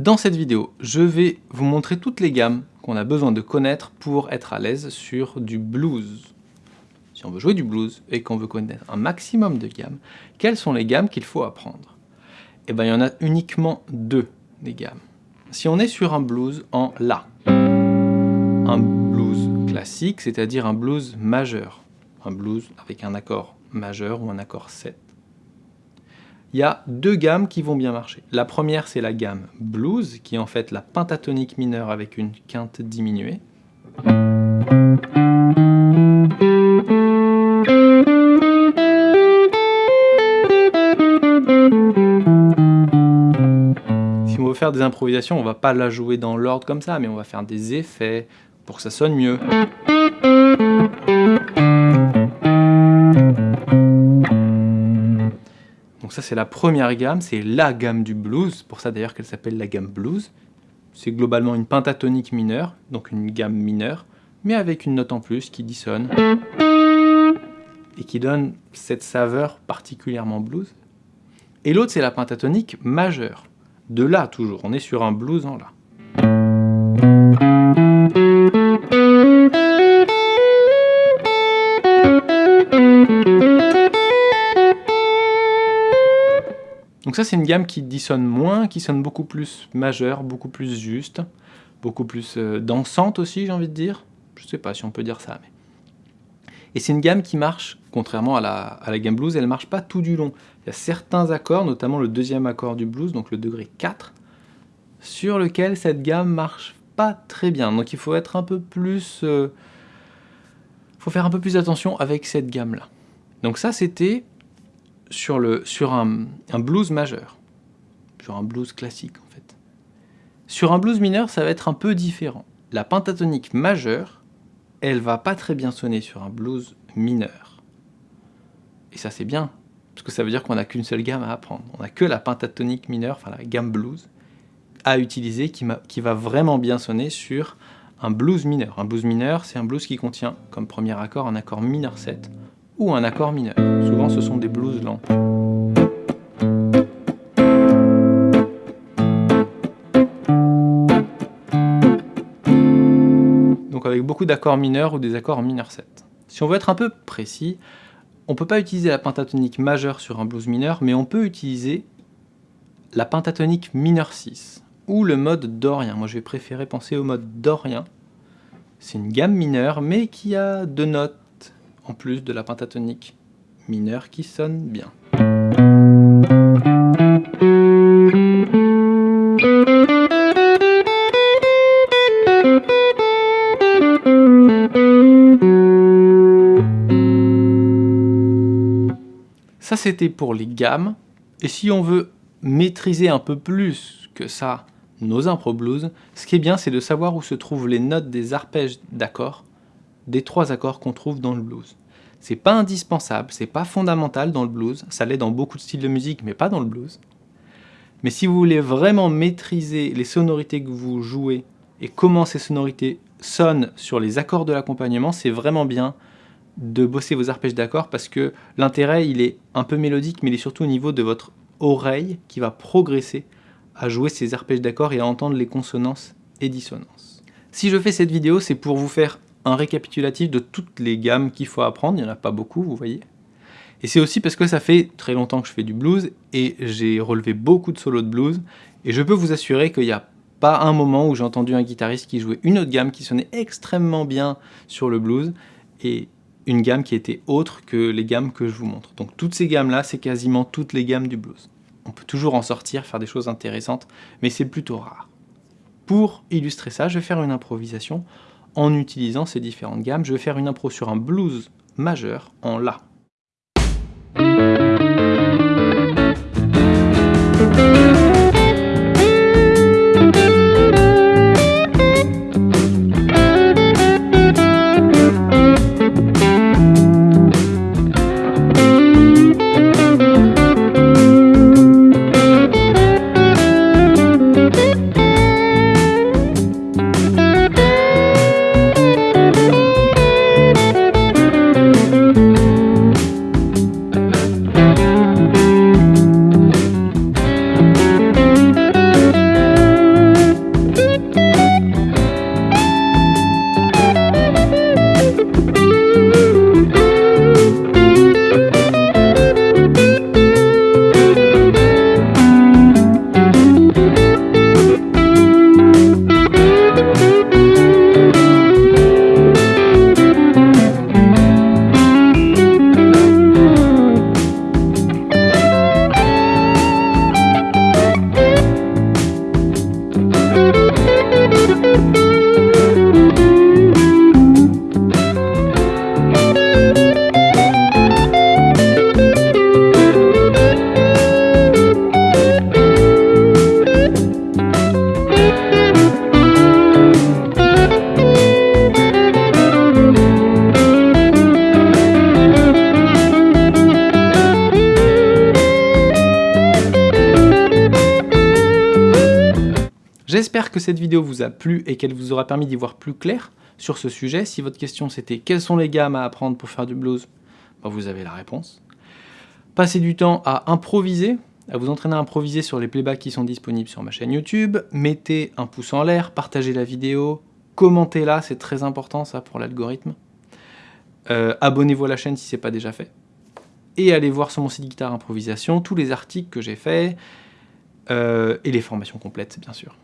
Dans cette vidéo, je vais vous montrer toutes les gammes qu'on a besoin de connaître pour être à l'aise sur du blues. Si on veut jouer du blues et qu'on veut connaître un maximum de gammes, quelles sont les gammes qu'il faut apprendre? Eh bien, il y en a uniquement deux des gammes. Si on est sur un blues en La, un blues classique, c'est-à-dire un blues majeur, un blues avec un accord majeur ou un accord 7, il y a deux gammes qui vont bien marcher. La première, c'est la gamme blues, qui est en fait la pentatonique mineure avec une quinte diminuée. Si on veut faire des improvisations, on va pas la jouer dans l'ordre comme ça, mais on va faire des effets pour que ça sonne mieux. Donc ça c'est la première gamme, c'est la gamme du blues, pour ça d'ailleurs qu'elle s'appelle la gamme blues. C'est globalement une pentatonique mineure, donc une gamme mineure, mais avec une note en plus qui dissonne et qui donne cette saveur particulièrement blues. Et l'autre c'est la pentatonique majeure, de La toujours, on est sur un blues en La. Donc ça, c'est une gamme qui dissonne moins, qui sonne beaucoup plus majeure, beaucoup plus juste, beaucoup plus euh, dansante aussi, j'ai envie de dire. Je sais pas si on peut dire ça. Mais... Et c'est une gamme qui marche, contrairement à la, gamme blues, elle ne marche pas tout du long. Il y a certains accords, notamment le deuxième accord du blues, donc le degré 4, sur lequel cette gamme marche pas très bien. Donc il faut être un peu plus... Euh, faut faire un peu plus attention avec cette gamme-là. Donc ça, c'était sur, un, blues majeur, sur un blues classique en fait. Sur un blues mineur, ça va être un peu différent. La pentatonique majeure, elle va pas très bien sonner sur un blues mineur. Et ça c'est bien, parce que ça veut dire qu'on n'a qu'une seule gamme à apprendre. On n'a que la pentatonique mineure, enfin la gamme blues, à utiliser qui, qui va vraiment bien sonner sur un blues mineur. Un blues mineur, c'est un blues qui contient comme premier accord un accord mineur 7 ou un accord mineur. Souvent ce sont des blues lents. Donc avec beaucoup d'accords mineurs ou des accords mineur 7. Si on veut être un peu précis, on peut pas utiliser la pentatonique majeure sur un blues mineur, mais on peut utiliser la pentatonique mineur 6 ou le mode dorien. Moi je vais préférer penser au mode dorien. C'est une gamme mineure mais qui a deux notes en plus de la pentatonique mineure qui sonne bien. Ça c'était pour les gammes, et si on veut maîtriser un peu plus que ça nos impro blues, ce qui est bien c'est de savoir où se trouvent les notes des arpèges d'accords des trois accords qu'on trouve dans le blues. C'est pas indispensable, c'est pas fondamental dans le blues, ça l'est dans beaucoup de styles de musique, mais pas dans le blues. Mais si vous voulez vraiment maîtriser les sonorités que vous jouez et comment ces sonorités sonnent sur les accords de l'accompagnement, c'est vraiment bien de bosser vos arpèges d'accords parce que l'intérêt, il est un peu mélodique, mais il est surtout au niveau de votre oreille qui va progresser à jouer ces arpèges d'accords et à entendre les consonances et dissonances. Si je fais cette vidéo, c'est pour vous faire un récapitulatif de toutes les gammes qu'il faut apprendre, il n'y en a pas beaucoup, vous voyez. Et c'est aussi parce que ça fait très longtemps que je fais du blues, et j'ai relevé beaucoup de solos de blues, et je peux vous assurer qu'il n'y a pas un moment où j'ai entendu un guitariste qui jouait une autre gamme qui sonnait extrêmement bien sur le blues, et une gamme qui était autre que les gammes que je vous montre. Donc toutes ces gammes-là, c'est quasiment toutes les gammes du blues. On peut toujours en sortir, faire des choses intéressantes, mais c'est plutôt rare. Pour illustrer ça, je vais faire une improvisation en utilisant ces différentes gammes. Je vais faire une impro sur un blues majeur en La. J'espère que cette vidéo vous a plu et qu'elle vous aura permis d'y voir plus clair sur ce sujet. Si votre question c'était quelles sont les gammes à apprendre pour faire du blues, bah, vous avez la réponse. Passez du temps à improviser, à vous entraîner à improviser sur les playbacks qui sont disponibles sur ma chaîne YouTube. Mettez un pouce en l'air, partagez la vidéo, commentez-la, c'est très important ça pour l'algorithme. Euh, abonnez-vous à la chaîne si ce n'est pas déjà fait. Et allez voir sur mon site Guitare Improvisation tous les articles que j'ai faits euh, et les formations complètes bien sûr.